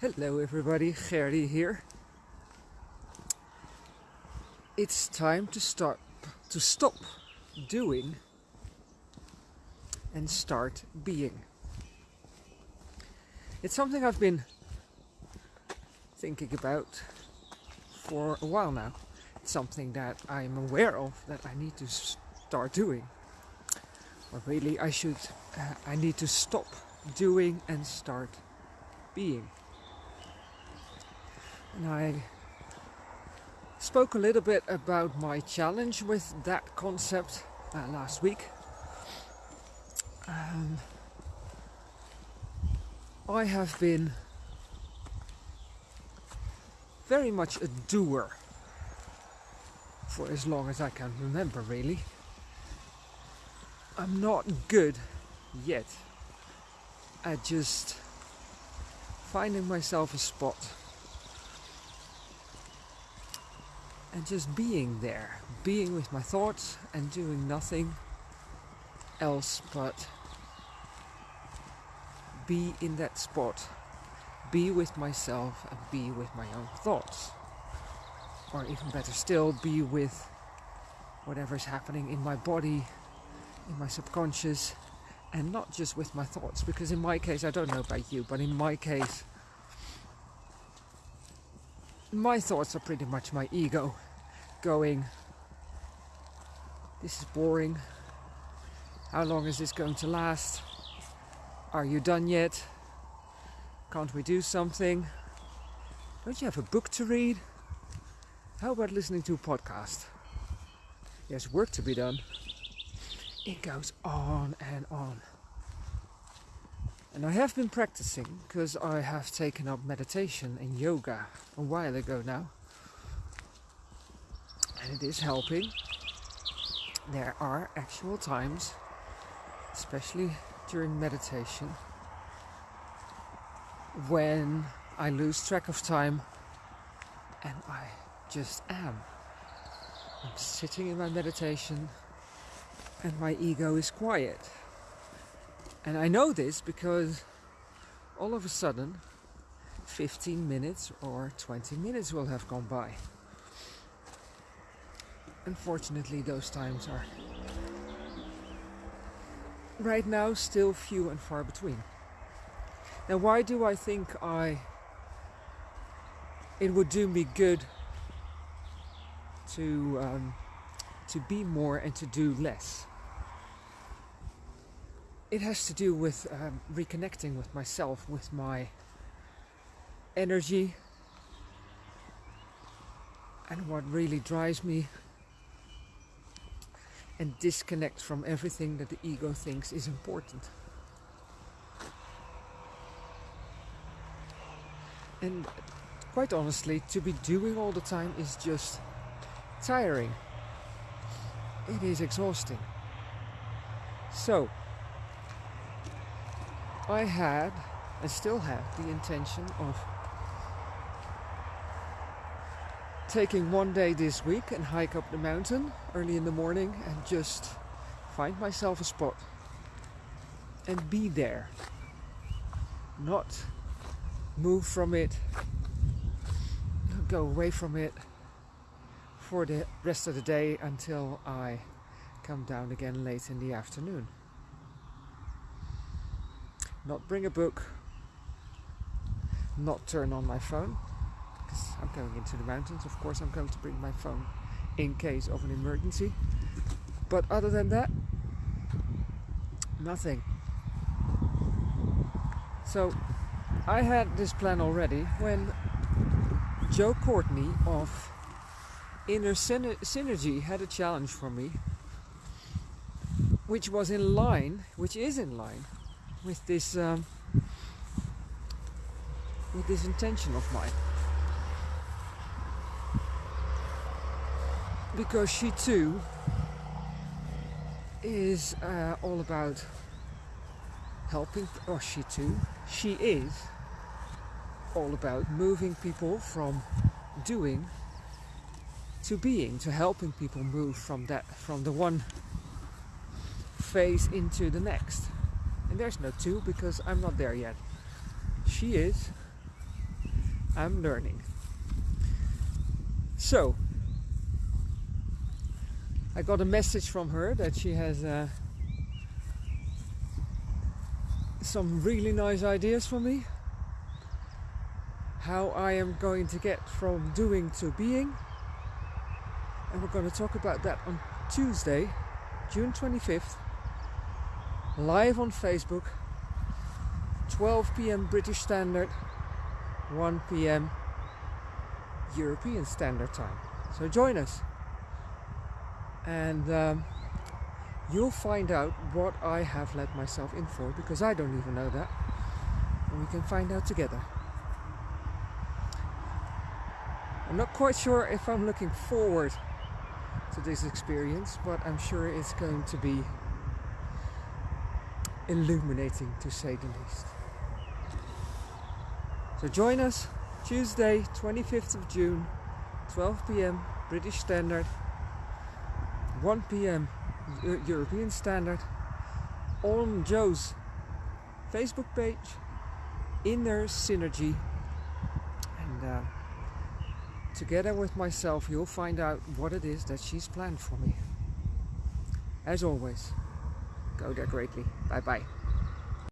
Hello everybody, Gerdy here. It's time to start to stop doing and start being. It's something I've been thinking about for a while now. It's something that I'm aware of that I need to start doing. Or really I should uh, I need to stop doing and start being. And I spoke a little bit about my challenge with that concept uh, last week. Um, I have been very much a doer for as long as I can remember, really. I'm not good yet at just finding myself a spot and just being there, being with my thoughts and doing nothing else but be in that spot, be with myself and be with my own thoughts. Or even better still, be with whatever's happening in my body, in my subconscious, and not just with my thoughts. Because in my case, I don't know about you, but in my case, my thoughts are pretty much my ego going, this is boring. How long is this going to last? Are you done yet? Can't we do something? Don't you have a book to read? How about listening to a podcast? There's work to be done. It goes on and on. And I have been practicing because I have taken up meditation and yoga a while ago now. And it is helping. There are actual times, especially during meditation, when I lose track of time and I just am. I'm sitting in my meditation and my ego is quiet. And I know this because all of a sudden 15 minutes or 20 minutes will have gone by. Unfortunately, those times are right now still few and far between. Now, why do I think I it would do me good to um, to be more and to do less? it has to do with um, reconnecting with myself, with my energy, and what really drives me, and disconnect from everything that the ego thinks is important. And quite honestly, to be doing all the time is just tiring. It is exhausting. So, I had, and still have, the intention of taking one day this week and hike up the mountain early in the morning and just find myself a spot and be there. Not move from it, not go away from it for the rest of the day until I come down again late in the afternoon not bring a book, not turn on my phone, because I'm going into the mountains. Of course, I'm going to bring my phone in case of an emergency. But other than that, nothing. So I had this plan already when Joe Courtney of Inner Synergy had a challenge for me, which was in line, which is in line with this um, with this intention of mine because she too is uh, all about helping or she too she is all about moving people from doing to being to helping people move from that from the one phase into the next and there's no two because I'm not there yet. She is. I'm learning. So, I got a message from her that she has uh, some really nice ideas for me. How I am going to get from doing to being. And we're going to talk about that on Tuesday, June 25th, live on Facebook, 12 pm British Standard, 1 pm European Standard Time. So join us and um, you'll find out what I have let myself in for because I don't even know that. And we can find out together. I'm not quite sure if I'm looking forward to this experience, but I'm sure it's going to be illuminating to say the least. So join us Tuesday, 25th of June, 12 pm British Standard, 1 pm European Standard on Joe's Facebook page, Inner Synergy. And uh, together with myself, you'll find out what it is that she's planned for me. As always, go there greatly. Bye bye.